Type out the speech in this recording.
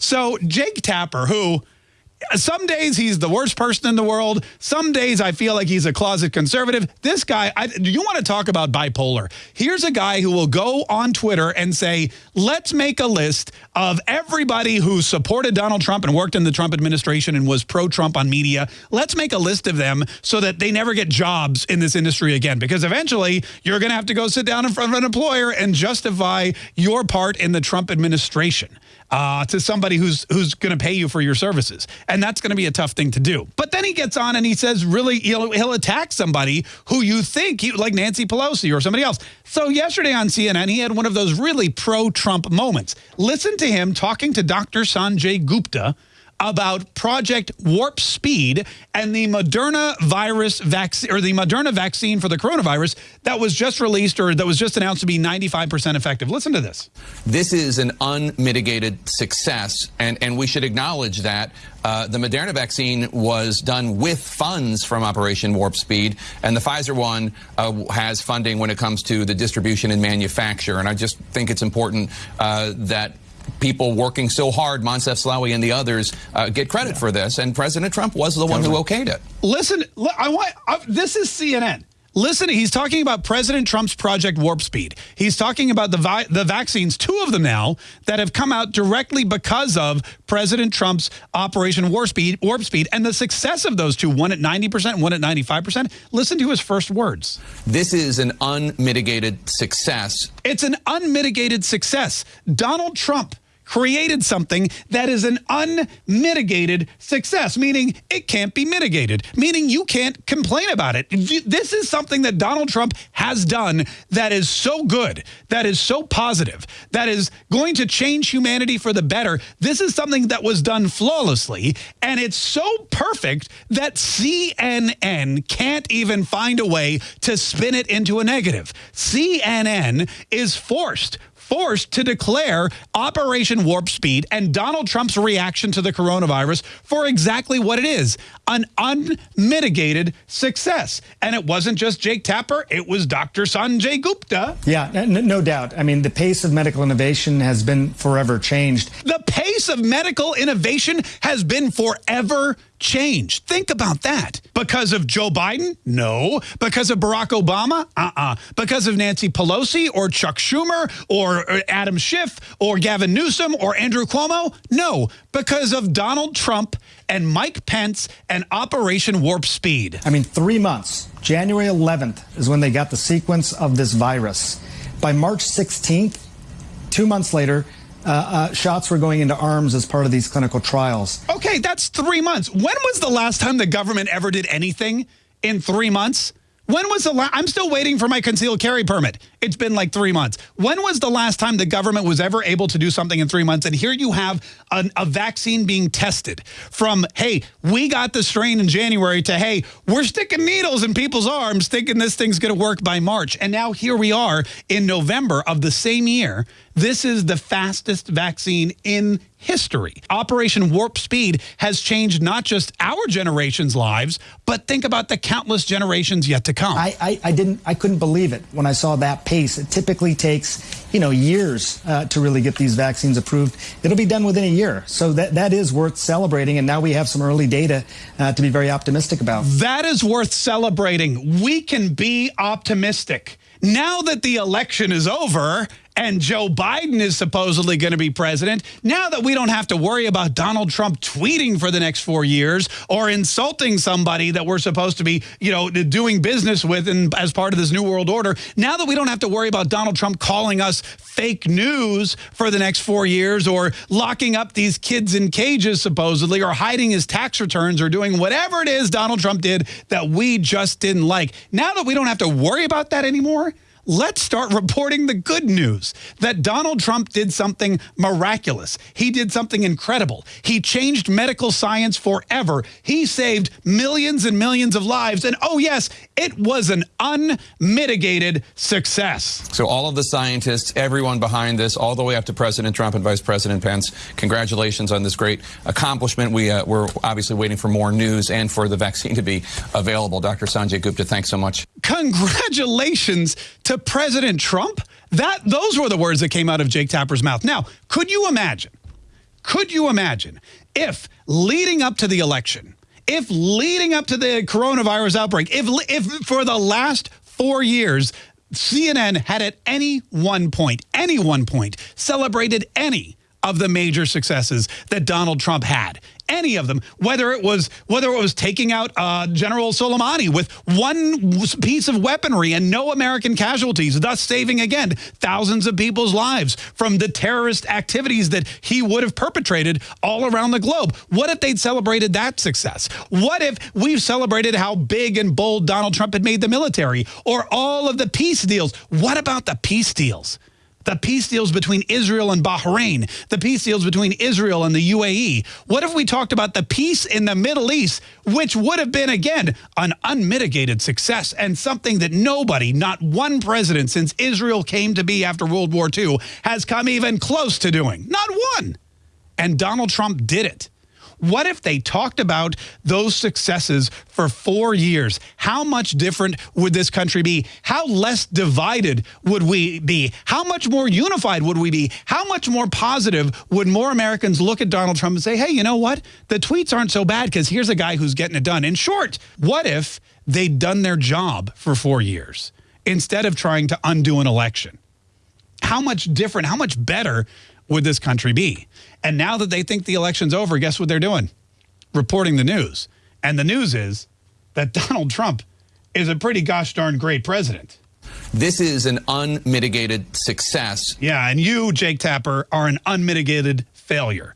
So Jake Tapper, who some days he's the worst person in the world. Some days I feel like he's a closet conservative. This guy, I, do you want to talk about bipolar? Here's a guy who will go on Twitter and say, let's make a list of everybody who supported Donald Trump and worked in the Trump administration and was pro-Trump on media. Let's make a list of them so that they never get jobs in this industry again. Because eventually you're going to have to go sit down in front of an employer and justify your part in the Trump administration uh, to somebody who's who's going to pay you for your services. And that's going to be a tough thing to do. But then he gets on and he says, really, he'll, he'll attack somebody who you think, he, like Nancy Pelosi or somebody else. So yesterday on CNN, he had one of those really pro-Trump moments. Listen to him talking to Dr. Sanjay Gupta, about Project Warp Speed and the Moderna virus vaccine or the Moderna vaccine for the coronavirus that was just released or that was just announced to be 95% effective. Listen to this. This is an unmitigated success, and, and we should acknowledge that. Uh, the Moderna vaccine was done with funds from Operation Warp Speed, and the Pfizer one uh, has funding when it comes to the distribution and manufacture. And I just think it's important uh, that people working so hard, Moncef Slaoui and the others, uh, get credit yeah. for this. And President Trump was the one who okayed it. Listen, I want I, this is CNN. Listen, he's talking about President Trump's Project Warp Speed. He's talking about the the vaccines, two of them now, that have come out directly because of President Trump's Operation Warp Speed, Warp Speed and the success of those two, one at 90%, one at 95%. Listen to his first words. This is an unmitigated success. It's an unmitigated success. Donald Trump created something that is an unmitigated success, meaning it can't be mitigated, meaning you can't complain about it. This is something that Donald Trump has done that is so good, that is so positive, that is going to change humanity for the better. This is something that was done flawlessly, and it's so perfect that CNN can't even find a way to spin it into a negative. CNN is forced forced to declare Operation Warp Speed and Donald Trump's reaction to the coronavirus for exactly what it is, an unmitigated success. And it wasn't just Jake Tapper, it was Dr. Sanjay Gupta. Yeah, no doubt. I mean, the pace of medical innovation has been forever changed. The pace of medical innovation has been forever changed. Think about that. Because of Joe Biden? No. Because of Barack Obama? Uh-uh. Because of Nancy Pelosi or Chuck Schumer or uh, Adam Schiff or Gavin Newsom or Andrew Cuomo? No. Because of Donald Trump and Mike Pence and Operation Warp Speed. I mean, three months. January 11th is when they got the sequence of this virus. By March 16th, two months later, uh, uh, shots were going into arms as part of these clinical trials. Okay, that's three months. When was the last time the government ever did anything in three months? When was the last? I'm still waiting for my concealed carry permit. It's been like three months. When was the last time the government was ever able to do something in three months? And here you have an, a vaccine being tested from, hey, we got the strain in January to, hey, we're sticking needles in people's arms thinking this thing's going to work by March. And now here we are in November of the same year. This is the fastest vaccine in history. Operation Warp Speed has changed not just our generation's lives, but think about the countless generations yet to come. I, I, I didn't, I couldn't believe it when I saw that pace. It typically takes, you know, years uh, to really get these vaccines approved. It'll be done within a year. So that, that is worth celebrating. And now we have some early data uh, to be very optimistic about. That is worth celebrating. We can be optimistic. Now that the election is over and Joe Biden is supposedly going to be president, now that we don't have to worry about Donald Trump tweeting for the next four years or insulting somebody that we're supposed to be, you know, doing business with and as part of this new world order, now that we don't have to worry about Donald Trump calling us fake news for the next four years or locking up these kids in cages supposedly or hiding his tax returns or doing whatever it is Donald Trump did that we just didn't like. Now that we don't have to worry about that anymore, let's start reporting the good news that Donald Trump did something miraculous. He did something incredible. He changed medical science forever. He saved millions and millions of lives. And oh, yes, it was an unmitigated success. So all of the scientists, everyone behind this, all the way up to President Trump and Vice President Pence, congratulations on this great accomplishment. We, uh, we're obviously waiting for more news and for the vaccine to be available. Dr. Sanjay Gupta, thanks so much. Congratulations to President Trump? That Those were the words that came out of Jake Tapper's mouth. Now, could you imagine? Could you imagine if leading up to the election, if leading up to the coronavirus outbreak, if, if for the last four years, CNN had at any one point, any one point, celebrated any of the major successes that Donald Trump had. Any of them, whether it was whether it was taking out uh, General Soleimani with one piece of weaponry and no American casualties, thus saving again thousands of people's lives from the terrorist activities that he would have perpetrated all around the globe. What if they'd celebrated that success? What if we've celebrated how big and bold Donald Trump had made the military or all of the peace deals? What about the peace deals? The peace deals between Israel and Bahrain, the peace deals between Israel and the UAE. What if we talked about the peace in the Middle East, which would have been, again, an unmitigated success and something that nobody, not one president since Israel came to be after World War II, has come even close to doing? Not one. And Donald Trump did it. What if they talked about those successes for four years? How much different would this country be? How less divided would we be? How much more unified would we be? How much more positive would more Americans look at Donald Trump and say, hey, you know what? The tweets aren't so bad because here's a guy who's getting it done. In short, what if they'd done their job for four years instead of trying to undo an election? How much different, how much better would this country be? And now that they think the election's over, guess what they're doing? Reporting the news. And the news is that Donald Trump is a pretty gosh darn great president. This is an unmitigated success. Yeah, and you, Jake Tapper, are an unmitigated failure.